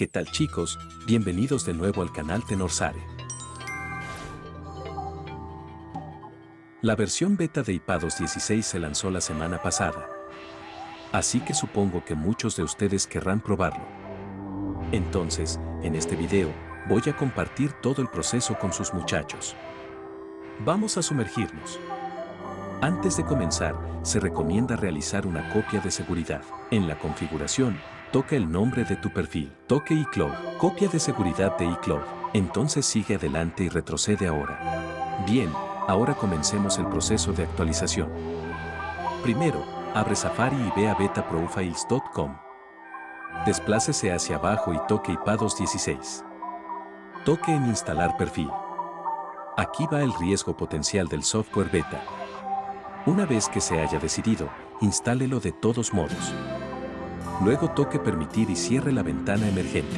¿Qué tal chicos? Bienvenidos de nuevo al canal Tenorsare. La versión beta de iPadOS 16 se lanzó la semana pasada. Así que supongo que muchos de ustedes querrán probarlo. Entonces, en este video, voy a compartir todo el proceso con sus muchachos. Vamos a sumergirnos. Antes de comenzar, se recomienda realizar una copia de seguridad. En la configuración, toca el nombre de tu perfil. Toque iCloud. Copia de seguridad de iCloud. Entonces sigue adelante y retrocede ahora. Bien, ahora comencemos el proceso de actualización. Primero, abre Safari y ve a betaprofiles.com. Desplácese hacia abajo y toque iPadOS 16. Toque en Instalar perfil. Aquí va el riesgo potencial del software beta. Una vez que se haya decidido, instálelo de todos modos. Luego toque Permitir y cierre la ventana emergente.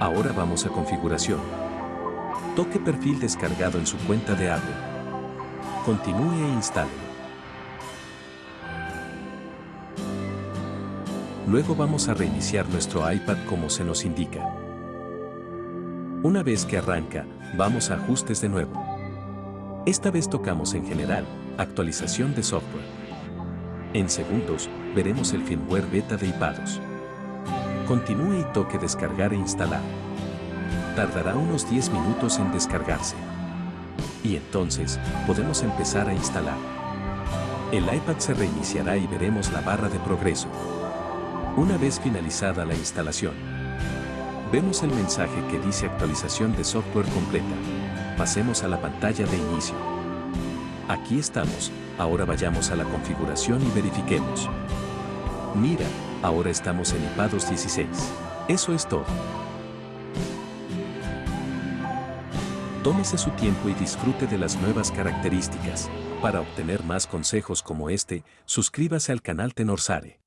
Ahora vamos a Configuración. Toque Perfil descargado en su cuenta de Apple. Continúe e instálelo. Luego vamos a reiniciar nuestro iPad como se nos indica. Una vez que arranca, vamos a Ajustes de nuevo. Esta vez tocamos en General, Actualización de software. En segundos, veremos el firmware beta de iPadOS. Continúe y toque descargar e instalar. Tardará unos 10 minutos en descargarse. Y entonces, podemos empezar a instalar. El iPad se reiniciará y veremos la barra de progreso. Una vez finalizada la instalación, vemos el mensaje que dice actualización de software completa. Pasemos a la pantalla de inicio. Aquí estamos, ahora vayamos a la configuración y verifiquemos. Mira, ahora estamos en iPadOS 16. Eso es todo. Tómese su tiempo y disfrute de las nuevas características. Para obtener más consejos como este, suscríbase al canal Tenorsare.